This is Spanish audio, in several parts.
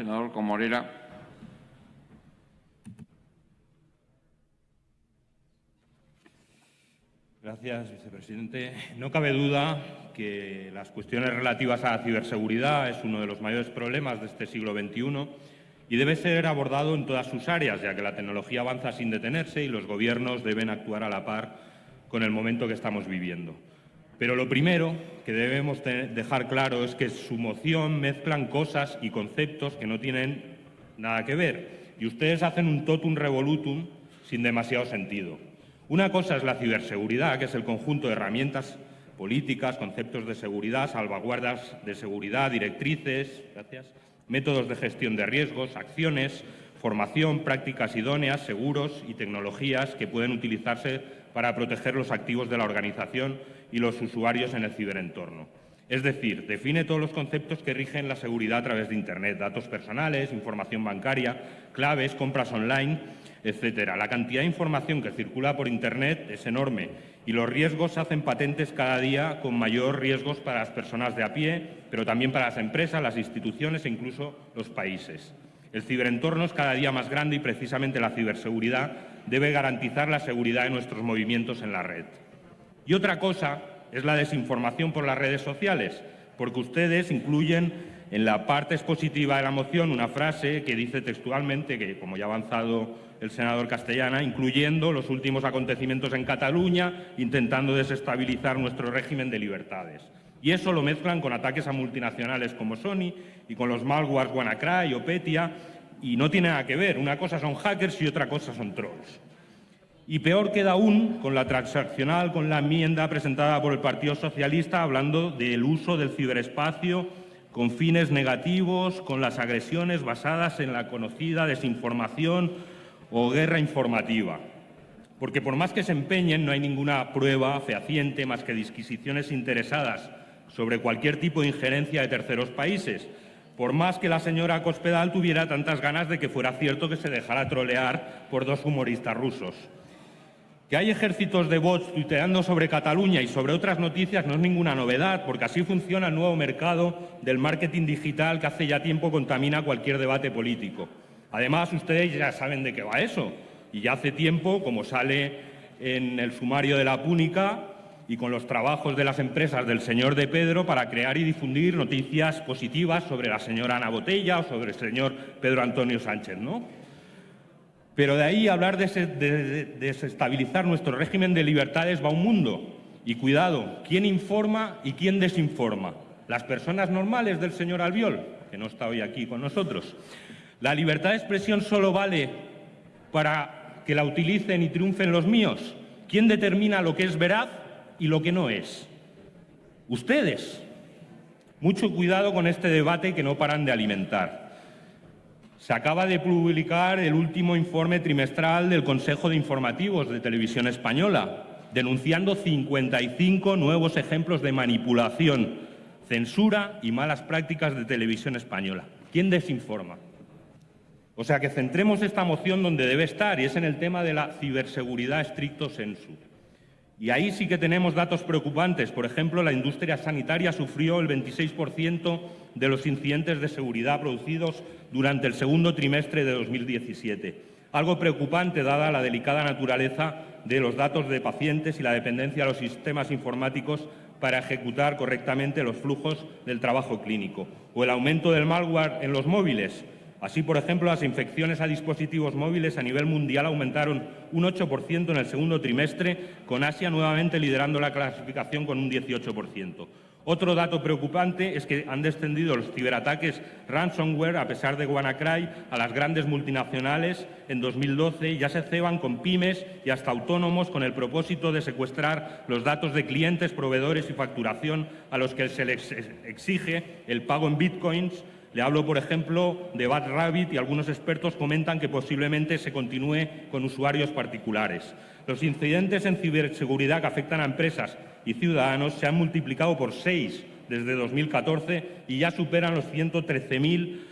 senador Comorera. Gracias, vicepresidente. No cabe duda que las cuestiones relativas a la ciberseguridad es uno de los mayores problemas de este siglo XXI y debe ser abordado en todas sus áreas, ya que la tecnología avanza sin detenerse y los gobiernos deben actuar a la par con el momento que estamos viviendo. Pero lo primero que debemos dejar claro es que su moción mezclan cosas y conceptos que no tienen nada que ver y ustedes hacen un totum revolutum sin demasiado sentido. Una cosa es la ciberseguridad, que es el conjunto de herramientas políticas, conceptos de seguridad, salvaguardas de seguridad, directrices, métodos de gestión de riesgos, acciones, formación, prácticas idóneas, seguros y tecnologías que pueden utilizarse para proteger los activos de la organización y los usuarios en el ciberentorno. Es decir, define todos los conceptos que rigen la seguridad a través de Internet, datos personales, información bancaria, claves, compras online, etcétera. La cantidad de información que circula por Internet es enorme y los riesgos se hacen patentes cada día con mayor riesgos para las personas de a pie, pero también para las empresas, las instituciones e incluso los países. El ciberentorno es cada día más grande y precisamente la ciberseguridad debe garantizar la seguridad de nuestros movimientos en la red. Y otra cosa es la desinformación por las redes sociales, porque ustedes incluyen en la parte expositiva de la moción una frase que dice textualmente, que como ya ha avanzado el senador Castellana, incluyendo los últimos acontecimientos en Cataluña, intentando desestabilizar nuestro régimen de libertades. Y eso lo mezclan con ataques a multinacionales como Sony y con los malwares WannaCry o Petia, y no tiene nada que ver. Una cosa son hackers y otra cosa son trolls. Y peor queda aún con la transaccional, con la enmienda presentada por el Partido Socialista, hablando del uso del ciberespacio con fines negativos, con las agresiones basadas en la conocida desinformación o guerra informativa. Porque por más que se empeñen, no hay ninguna prueba fehaciente más que disquisiciones interesadas sobre cualquier tipo de injerencia de terceros países, por más que la señora Cospedal tuviera tantas ganas de que fuera cierto que se dejara trolear por dos humoristas rusos. Que hay ejércitos de bots tuiteando sobre Cataluña y sobre otras noticias no es ninguna novedad, porque así funciona el nuevo mercado del marketing digital que hace ya tiempo contamina cualquier debate político. Además, ustedes ya saben de qué va eso. Y ya hace tiempo, como sale en el sumario de la Púnica y con los trabajos de las empresas del señor de Pedro para crear y difundir noticias positivas sobre la señora Ana Botella o sobre el señor Pedro Antonio Sánchez, ¿no? Pero de ahí hablar de desestabilizar nuestro régimen de libertades va un mundo. Y cuidado, ¿quién informa y quién desinforma? Las personas normales del señor Albiol, que no está hoy aquí con nosotros. ¿La libertad de expresión solo vale para que la utilicen y triunfen los míos? ¿Quién determina lo que es veraz y lo que no es? Ustedes. Mucho cuidado con este debate que no paran de alimentar. Se acaba de publicar el último informe trimestral del Consejo de Informativos de Televisión Española, denunciando 55 nuevos ejemplos de manipulación, censura y malas prácticas de televisión española. ¿Quién desinforma? O sea, que centremos esta moción donde debe estar, y es en el tema de la ciberseguridad estricto sensu. Y ahí sí que tenemos datos preocupantes. Por ejemplo, la industria sanitaria sufrió el 26% de los incidentes de seguridad producidos durante el segundo trimestre de 2017. Algo preocupante dada la delicada naturaleza de los datos de pacientes y la dependencia de los sistemas informáticos para ejecutar correctamente los flujos del trabajo clínico. O el aumento del malware en los móviles, Así, por ejemplo, las infecciones a dispositivos móviles a nivel mundial aumentaron un 8% en el segundo trimestre, con Asia nuevamente liderando la clasificación con un 18%. Otro dato preocupante es que han descendido los ciberataques ransomware, a pesar de WannaCry, a las grandes multinacionales en 2012 y ya se ceban con pymes y hasta autónomos con el propósito de secuestrar los datos de clientes, proveedores y facturación a los que se les exige el pago en bitcoins le hablo, por ejemplo, de Bad Rabbit y algunos expertos comentan que posiblemente se continúe con usuarios particulares. Los incidentes en ciberseguridad que afectan a empresas y ciudadanos se han multiplicado por seis desde 2014 y ya superan los 113.000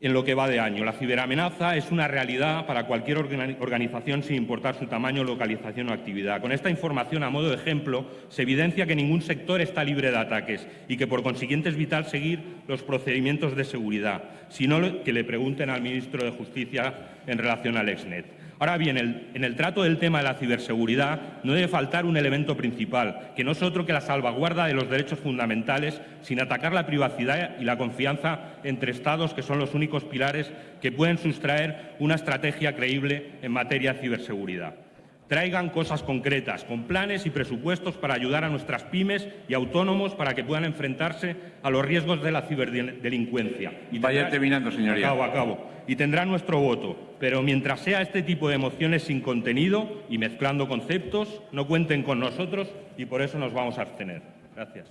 en lo que va de año. La ciberamenaza es una realidad para cualquier organización sin importar su tamaño, localización o actividad. Con esta información, a modo de ejemplo, se evidencia que ningún sector está libre de ataques y que, por consiguiente, es vital seguir los procedimientos de seguridad, sino que le pregunten al ministro de Justicia en relación al Exnet. Ahora bien, en el trato del tema de la ciberseguridad no debe faltar un elemento principal, que no es otro que la salvaguarda de los derechos fundamentales sin atacar la privacidad y la confianza entre Estados, que son los únicos pilares que pueden sustraer una estrategia creíble en materia de ciberseguridad traigan cosas concretas, con planes y presupuestos para ayudar a nuestras pymes y autónomos para que puedan enfrentarse a los riesgos de la ciberdelincuencia. Y Vaya terminando, señoría. Acabo, acabo. Y tendrá nuestro voto. Pero mientras sea este tipo de mociones sin contenido y mezclando conceptos, no cuenten con nosotros y por eso nos vamos a abstener. Gracias.